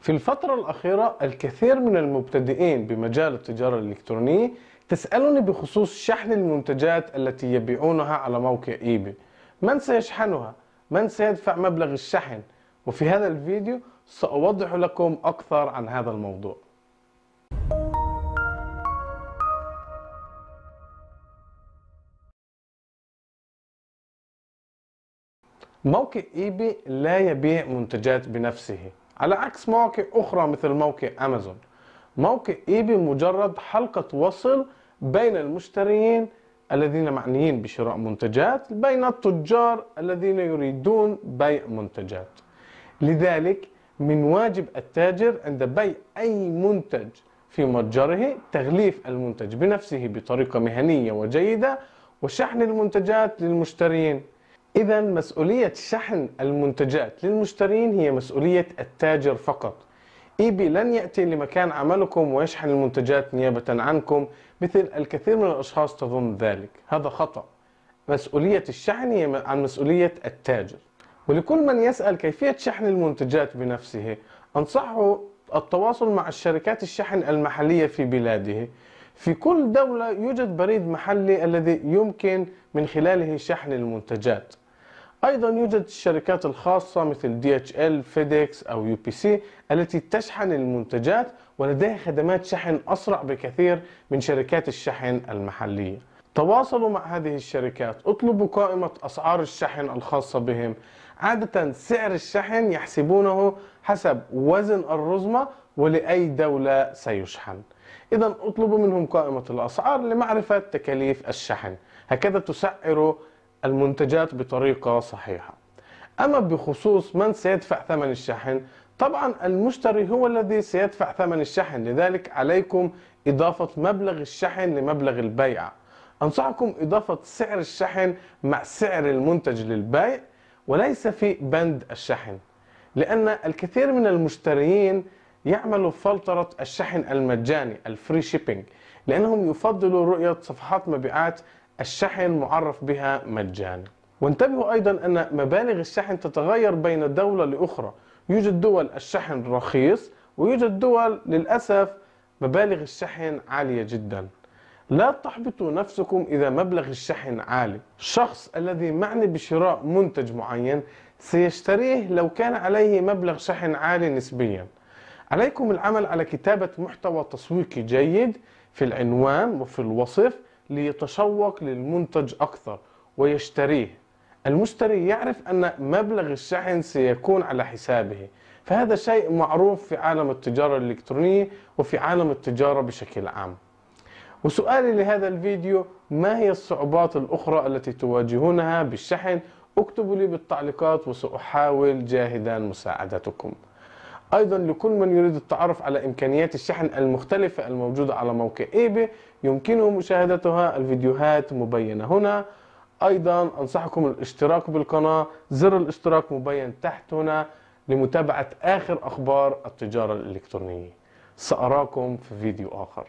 في الفترة الأخيرة الكثير من المبتدئين بمجال التجارة الإلكترونية تسألني بخصوص شحن المنتجات التي يبيعونها على موقع إيباي من سيشحنها؟ من سيدفع مبلغ الشحن؟ وفي هذا الفيديو سأوضح لكم أكثر عن هذا الموضوع موقع إيباي لا يبيع منتجات بنفسه على عكس مواقع أخرى مثل موقع أمازون. موقع ايباي مجرد حلقة وصل بين المشترين الذين معنيين بشراء منتجات بين التجار الذين يريدون بيع منتجات. لذلك من واجب التاجر عند بيع أي منتج في متجره تغليف المنتج بنفسه بطريقة مهنية وجيدة وشحن المنتجات للمشترين. إذا مسؤولية شحن المنتجات للمشترين هي مسؤولية التاجر فقط. إيبي لن يأتي لمكان عملكم ويشحن المنتجات نيابة عنكم مثل الكثير من الأشخاص تظن ذلك. هذا خطأ. مسؤولية الشحن هي عن مسؤولية التاجر. ولكل من يسأل كيفية شحن المنتجات بنفسه أنصحه التواصل مع الشركات الشحن المحلية في بلاده. في كل دولة يوجد بريد محلي الذي يمكن من خلاله شحن المنتجات. أيضا يوجد الشركات الخاصة مثل DHL, FedEx أو UPC التي تشحن المنتجات ولديها خدمات شحن أسرع بكثير من شركات الشحن المحلية. تواصلوا مع هذه الشركات اطلبوا قائمة أسعار الشحن الخاصة بهم. عادة سعر الشحن يحسبونه حسب وزن الرزمة ولأي دولة سيشحن. إذا اطلبوا منهم قائمة الأسعار لمعرفة تكاليف الشحن. هكذا تسعر المنتجات بطريقة صحيحة. أما بخصوص من سيدفع ثمن الشحن طبعا المشتري هو الذي سيدفع ثمن الشحن. لذلك عليكم إضافة مبلغ الشحن لمبلغ البيع. أنصحكم إضافة سعر الشحن مع سعر المنتج للبيع وليس في بند الشحن. لأن الكثير من المشترين يعملوا فلترة الشحن المجاني ال free shipping لأنهم يفضلوا رؤية صفحات مبيعات الشحن معرف بها مجانا. وانتبهوا أيضا أن مبالغ الشحن تتغير بين دولة لأخرى. يوجد دول الشحن رخيص ويوجد دول للأسف مبالغ الشحن عالية جدا. لا تحبطوا نفسكم إذا مبلغ الشحن عالي. الشخص الذي معني بشراء منتج معين سيشتريه لو كان عليه مبلغ شحن عالي نسبيا. عليكم العمل على كتابة محتوى تسويقي جيد في العنوان وفي الوصف ليتشوق للمنتج أكثر ويشتريه. المشتري يعرف أن مبلغ الشحن سيكون على حسابه فهذا شيء معروف في عالم التجارة الإلكترونية وفي عالم التجارة بشكل عام. وسؤالي لهذا الفيديو ما هي الصعوبات الأخرى التي تواجهونها بالشحن؟ اكتبوا لي بالتعليقات وسأحاول جاهدا مساعدتكم. أيضا لكل من يريد التعرف على إمكانيات الشحن المختلفة الموجودة على موقع ايبي يمكنه مشاهدتها. الفيديوهات مبينة هنا. أيضا أنصحكم الاشتراك بالقناة. زر الاشتراك مبين تحت هنا لمتابعة آخر أخبار التجارة الإلكترونية. سأراكم في فيديو آخر.